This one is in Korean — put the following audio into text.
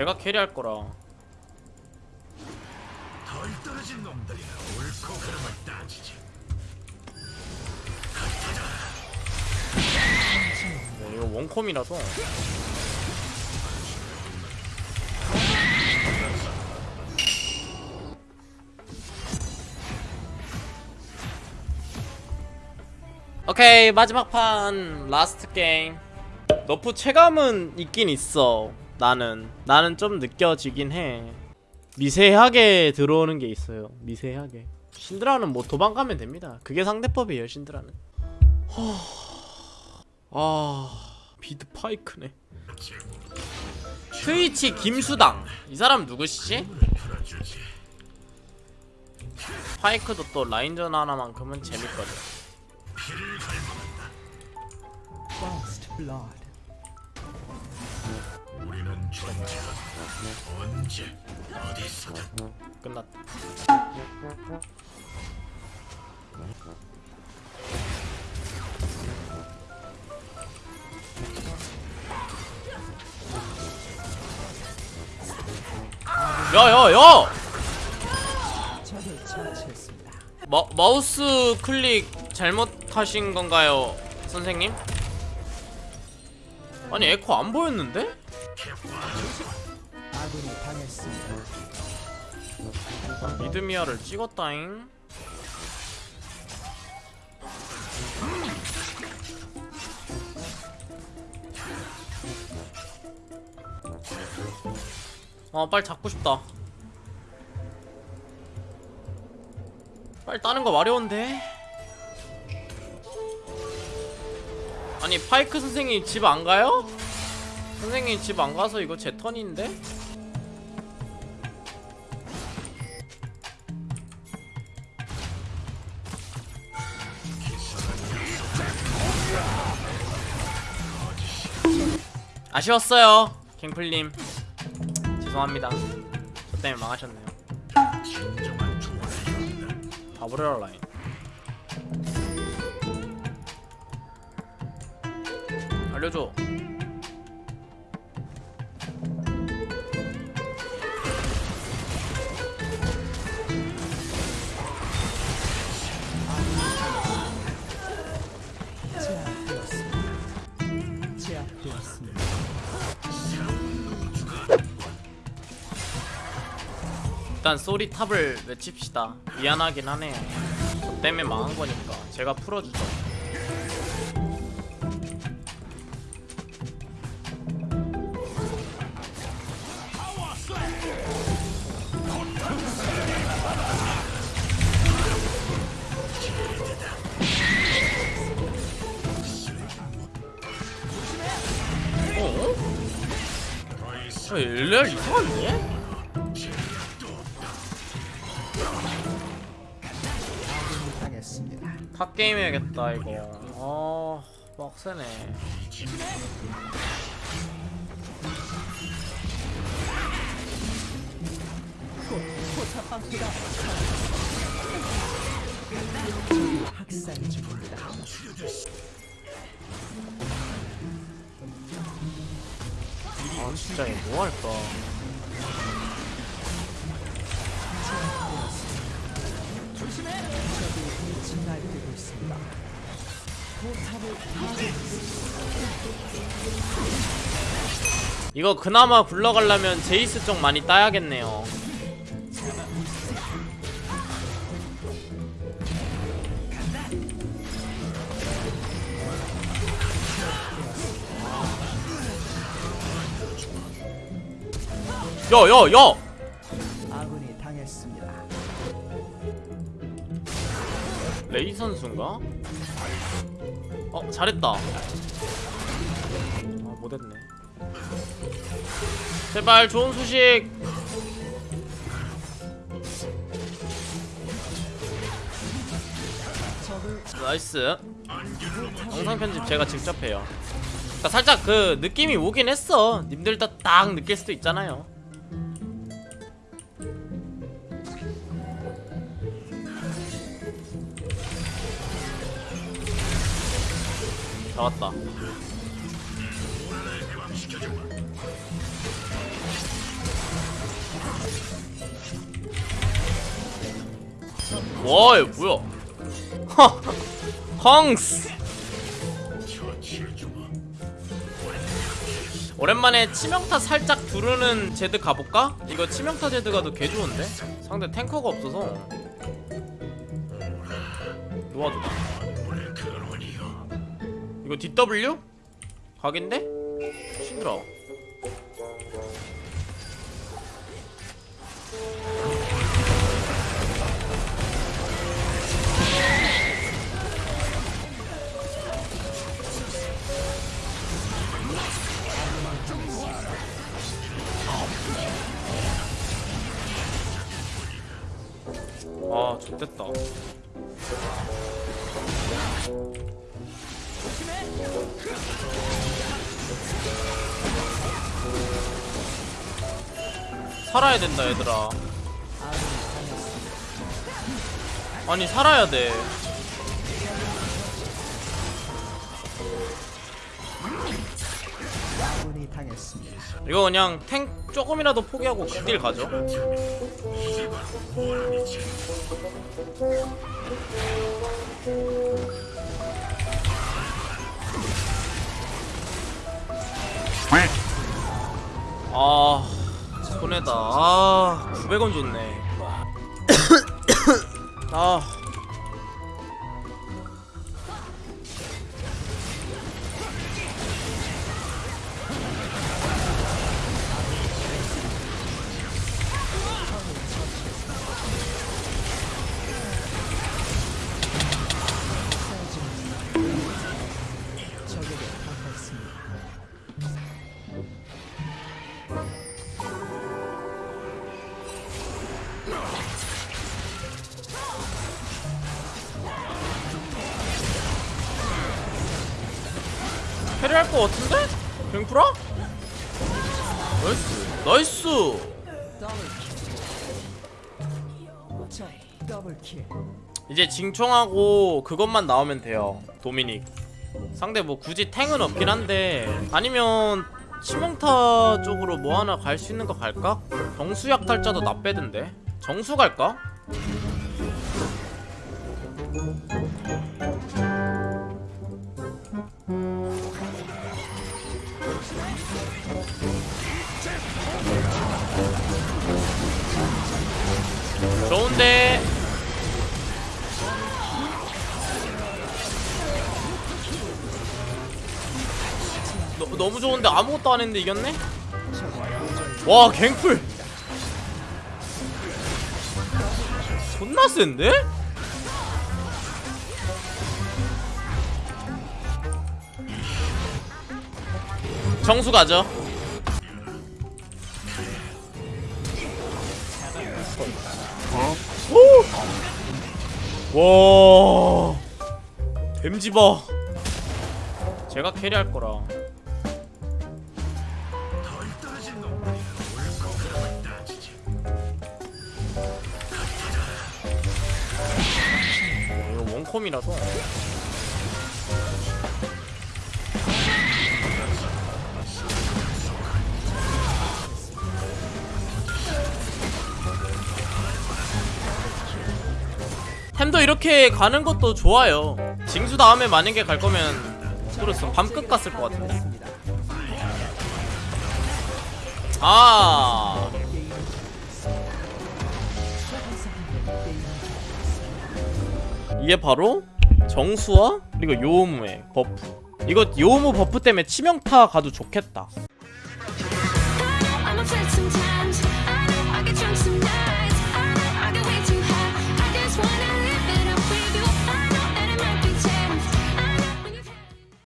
제가 carry할 거라. 덜 떨어진 놈들이나 옳고 그름을 따지지. 네, 이거 원콤이라서. 오케이 마지막 판 last game. nerf 체감은 있긴 있어 나는 나는 좀 느껴지긴 해. 미세하게 들어오는 게 있어요. 미세하게. 신드라는 뭐 도망가면 됩니다. 그게 상대법이에요 신드라는. 아 mid 파이크네. 트위치 김수당. 이 사람 누구시지? 파이크도 또 라인전 하나만큼은 재밌거든 존재한다. 언제 어디서든 끝났다 야야야! 마, 마우스 클릭 잘못하신 건가요 선생님? 아니 에코 안 보였는데? 당했습니다. 미드미아를 찍었다잉 아 빨리 잡고 싶다 빨리 따는 거 마려운데 아니 파이크 선생님 집 안 가요? 선생님 집 안 가서 이거 제 턴인데? 아쉬웠어요. 갱플님. 죄송합니다. 저 때문에 망하셨네요. 바브레라 라인. 알려줘 일단 쏘리 탑을 외칩시다 미안하긴 하네요 저 때문에 망한 거니까 제가 풀어주죠 어? 저 LR 이상한데? 당했습니다. 탑 게임 해야겠다 이거. 어 빡세네. 아 진짜 이거 뭐 할까? 적이 진날뛰고 있습니다. 이거 그나마 굴러가려면 제이스 쪽 많이 따야겠네요. 야 야 야! 레이 선수인가? 어 잘했다. 아 못했네. 제발 좋은 소식. 나이스. 영상 편집 제가 직접 해요. 그러니까 살짝 그 느낌이 오긴 했어. 님들도 딱 느낄 수도 있잖아요. 잡았다. 와얘 뭐야? 헝스! 오랜만에 치명타 살짝 두르는 제드 가볼까? 이거 치명타 제드 가도 개좋은데? 상대 탱커가 없어서. 놓아두다 이거 DW? 각인데? 힘들어 살아야 된다 얘들아 아니 살아야 돼. 이거 그냥 탱 조금이라도 포기하고 극딜 가죠. 아 손해다. 아 900원 줬네. 아 할 것 같은데? 뱅프라? 나이스 나이스. 이제 징총하고 그것만 나오면 돼요 도미닉 상대 뭐 굳이 탱은 없긴 한데 아니면 치명타 쪽으로 뭐 하나 갈 수 있는 거 갈까? 정수약 탈자도 나 빼던데 정수 갈까? 좋은데 너, 너무 좋은데 아무것도 안 했는데 이겼네? 와 갱플 존나 센데? 정수 가죠 오! 와 댐지바 제가 캐리할 거라. 이거 원컴이라서 템도 이렇게 가는 것도 좋아요. 징수 다음에 만약에 갈 거면 그렇어 밤끝 갔을 것 같은데. 아. 이게 바로 정수와 그리고 요무의 버프. 이거 요무 버프 때문에 치명타 가도 좋겠다